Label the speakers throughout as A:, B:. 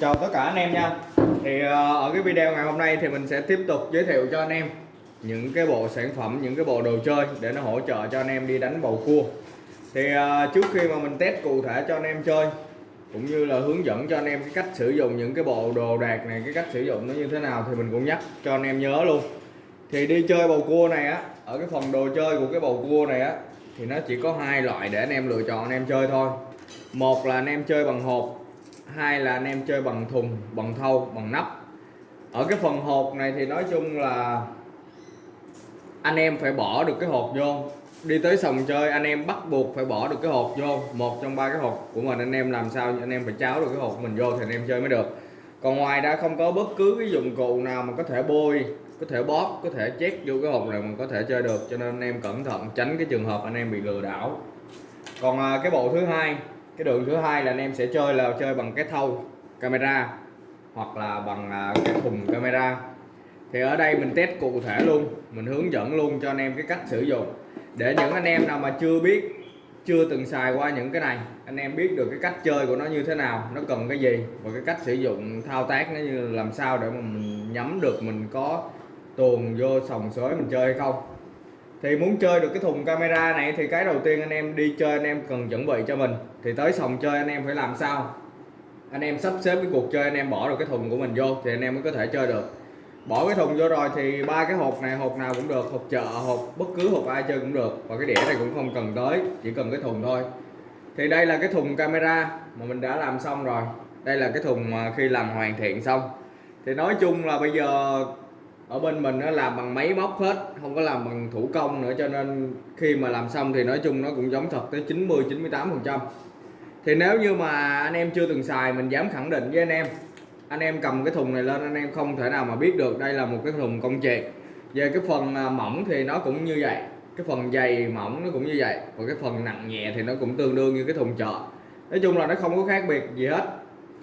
A: chào tất cả anh em nha. Thì ờ, ở cái video ngày hôm nay thì mình sẽ tiếp tục giới thiệu cho anh em những cái bộ sản phẩm, những cái bộ đồ chơi để nó hỗ trợ cho anh em đi đánh bầu cua. Thì ờ, trước khi mà mình test cụ thể cho anh em chơi, cũng như là hướng dẫn cho anh em cái cách sử dụng những cái bộ đồ đạc này, cái cách sử dụng nó như thế nào thì mình cũng nhắc cho anh em nhớ luôn. Thì đi chơi bầu cua này á, ở cái phần đồ chơi của cái bầu cua này á, thì nó chỉ có hai loại để anh em lựa chọn anh em chơi thôi. Một là anh em chơi bằng hộp hai là anh em chơi bằng thùng bằng thâu, bằng nắp. Ở cái phần hộp này thì nói chung là anh em phải bỏ được cái hộp vô. Đi tới sòng chơi anh em bắt buộc phải bỏ được cái hộp vô. Một trong ba cái hộp của mình anh em làm sao anh em phải cháo được cái hộp mình vô thì anh em chơi mới được. Còn ngoài ra không có bất cứ cái dụng cụ nào mà có thể bôi có thể bóp có thể chét vô cái hộp này mình có thể chơi được. Cho nên anh em cẩn thận tránh cái trường hợp anh em bị lừa đảo. Còn à, cái bộ thứ hai cái đường thứ hai là anh em sẽ chơi là chơi bằng cái thâu camera hoặc là bằng à, cái thùng camera. Thì ở đây mình test cụ thể luôn, mình hướng dẫn luôn cho anh em cái cách sử dụng. Để những anh em nào mà chưa biết, chưa từng xài qua những cái này, anh em biết được cái cách chơi của nó như thế nào, nó cần cái gì và cái cách sử dụng thao tác nó như làm sao để mà mình nhắm được mình có tuồn vô sòng sới mình chơi hay không thì muốn chơi được cái thùng camera này thì cái đầu tiên anh em đi chơi anh em cần chuẩn bị cho mình. Thì tới sòng chơi anh em phải làm sao? Anh em sắp xếp cái cuộc chơi, anh em bỏ được cái thùng của mình vô thì anh em mới có thể chơi được. Bỏ cái thùng vô rồi thì ba cái hộp này, hộp nào cũng được, hộp chợ, hộp bất cứ hộp ai chơi cũng được. Và cái đĩa này cũng không cần tới, chỉ cần cái thùng thôi. Thì đây là cái thùng camera mà mình đã làm xong rồi. Đây là cái thùng mà khi làm hoàn thiện xong. Thì nói chung là bây giờ ở bên mình nó làm bằng máy móc hết, không có làm bằng thủ công nữa, cho nên khi mà làm xong thì nói chung nó cũng giống thật tới 90 98 phần trăm. Thì nếu như mà anh em chưa từng xài, mình dám khẳng định với anh em. Anh em cầm cái thùng này lên, anh em không thể nào mà biết được đây là một cái thùng công chuyện về cái phần à, mỏng thì nó cũng như vậy, cái phần dày mỏng nó cũng như vậy, và cái phần nặng nhẹ thì nó cũng tương đương như cái thùng chợ. Nói chung là nó không có khác biệt gì hết.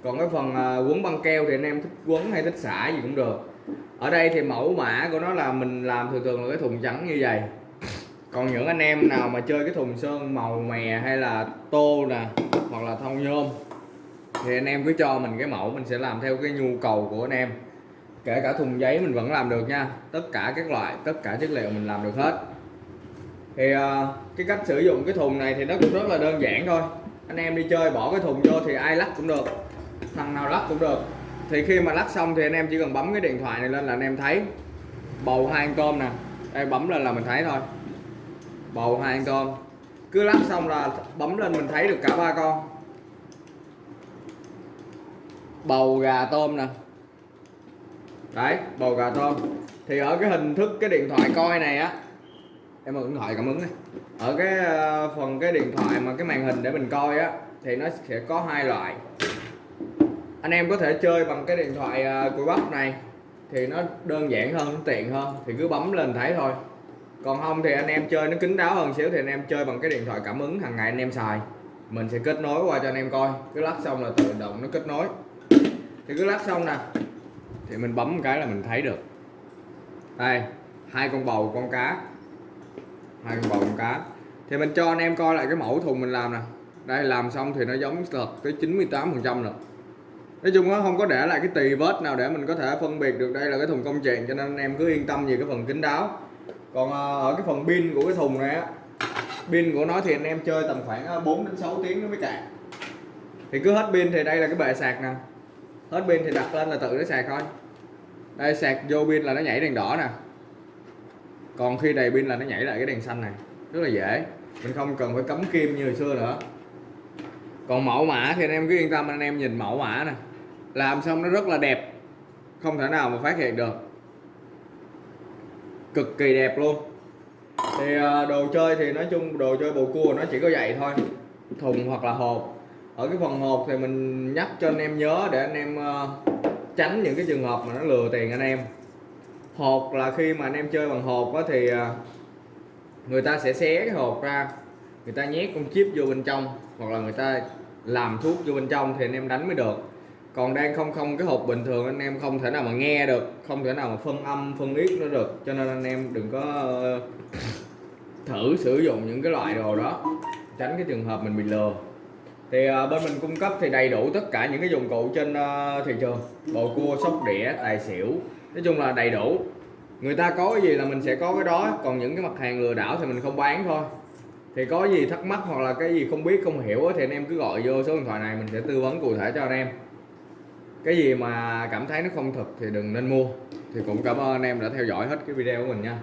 A: Còn cái phần à, quấn băng keo thì anh em thích quấn hay thích xả gì cũng được ở đây thì mẫu mã của nó là mình làm thường thường là cái thùng trắng như vậy. Còn những anh em nào mà chơi cái thùng sơn màu mè hay là tô nè, hoặc là thông nhôm, thì anh em cứ cho mình cái mẫu, mình sẽ làm theo cái nhu cầu của anh em. Kể cả thùng giấy mình vẫn làm được nha, tất cả các loại, tất cả chất liệu mình làm được hết. Thì ờ, cái cách sử dụng cái thùng này thì nó cũng rất là đơn giản thôi. Anh em đi chơi bỏ cái thùng vô thì ai lắc cũng được, thằng nào lắc cũng được thì khi mà lắc xong thì anh em chỉ cần bấm cái điện thoại này lên là anh em thấy. Bầu hai con tôm nè. Đây, bấm lên là mình thấy thôi. Bầu hai con tôm cứ lắc xong là bấm lên mình thấy được cả ba con. Bầu gà tôm nè. Đấy, bầu gà tôm. Thì ở cái hình thức cái điện thoại coi này á, em mượn điện thoại cảm ứng này. Ở cái ờ, phần cái điện thoại mà cái màn hình để mình coi á, thì nó sẽ có hai loại anh em có thể chơi bằng cái điện thoại cùi của bắp này. Thì nó đơn giản hơn, nó tiện hơn. Thì cứ bấm lên thấy thôi. Còn không thì anh em chơi nó kín đáo hơn xíu thì anh em chơi bằng cái điện thoại cảm ứng hàng ngày anh em xài. Mình sẽ kết nối qua cho anh em coi. Cứ lắc xong là tự động nó kết nối. Thì cứ lắc xong nè, thì mình bấm một cái là mình thấy được. Đây, hai con bầu con cá. Hai con bầu con cá. Thì mình cho anh em coi lại cái mẫu thùng mình làm nè. Đây, làm xong thì nó giống thật tới 98 phần trăm rồi nói chung nó không có để lại cái tì vết nào để mình có thể phân biệt được đây là cái thùng công chuyện cho nên anh em cứ yên tâm về cái phần kính đáo. Còn ờ, ở cái phần pin của cái thùng này á, pin của nó thì anh em chơi tầm khoảng ờ, 4 đến 6 tiếng nó mới cạn. Thì cứ hết pin thì đây là cái bệ sạc nè. Hết pin thì đặt lên là tự nó sạc thôi. Đây, sạc vô pin là nó nhảy đèn đỏ nè. Còn khi đầy pin là nó nhảy lại cái đèn xanh này. Rất là dễ. Mình không cần phải cắm kim như hồi xưa nữa. Còn mẫu mã thì anh em cứ yên tâm, anh em nhìn mẫu mã nè làm xong nó rất là đẹp. Không thể nào mà phát hiện được. Cực kỳ đẹp luôn. Thì ờ, đồ chơi thì nói chung đồ chơi bầu cua nó chỉ có vậy thôi. Thùng hoặc là hộp. Ở cái phần hộp thì mình nhắc cho anh em nhớ để anh em ờ, tránh những cái trường hợp mà nó lừa tiền anh em. Hộp là khi mà anh em chơi bằng hộp á thì ờ, người ta sẽ xé cái hộp ra. Người ta nhét con chip vô bên trong hoặc là người ta làm thuốc vô bên trong thì anh em đánh mới được còn đang không không cái hộp bình thường anh em không thể nào mà nghe được không thể nào mà phân âm phân yết nó được. Cho nên anh em đừng có ờ, thử sử dụng những cái loại đồ đó tránh cái trường hợp mình bị lừa. Thì à, bên mình cung cấp thì đầy đủ tất cả những cái dụng cụ trên à, thị trường. Bầu cua sóc đĩa tài xỉu. Nói chung là đầy đủ. Người ta có cái gì là mình sẽ có cái đó. Còn những cái mặt hàng lừa đảo thì mình không bán thôi. Thì có gì thắc mắc hoặc là cái gì không biết không hiểu thì anh em cứ gọi vô số điện thoại này mình sẽ tư vấn cụ thể cho anh em cái gì mà cảm thấy nó không thật thì đừng nên mua. Thì cũng cảm ơn anh em đã theo dõi hết cái video của mình nha.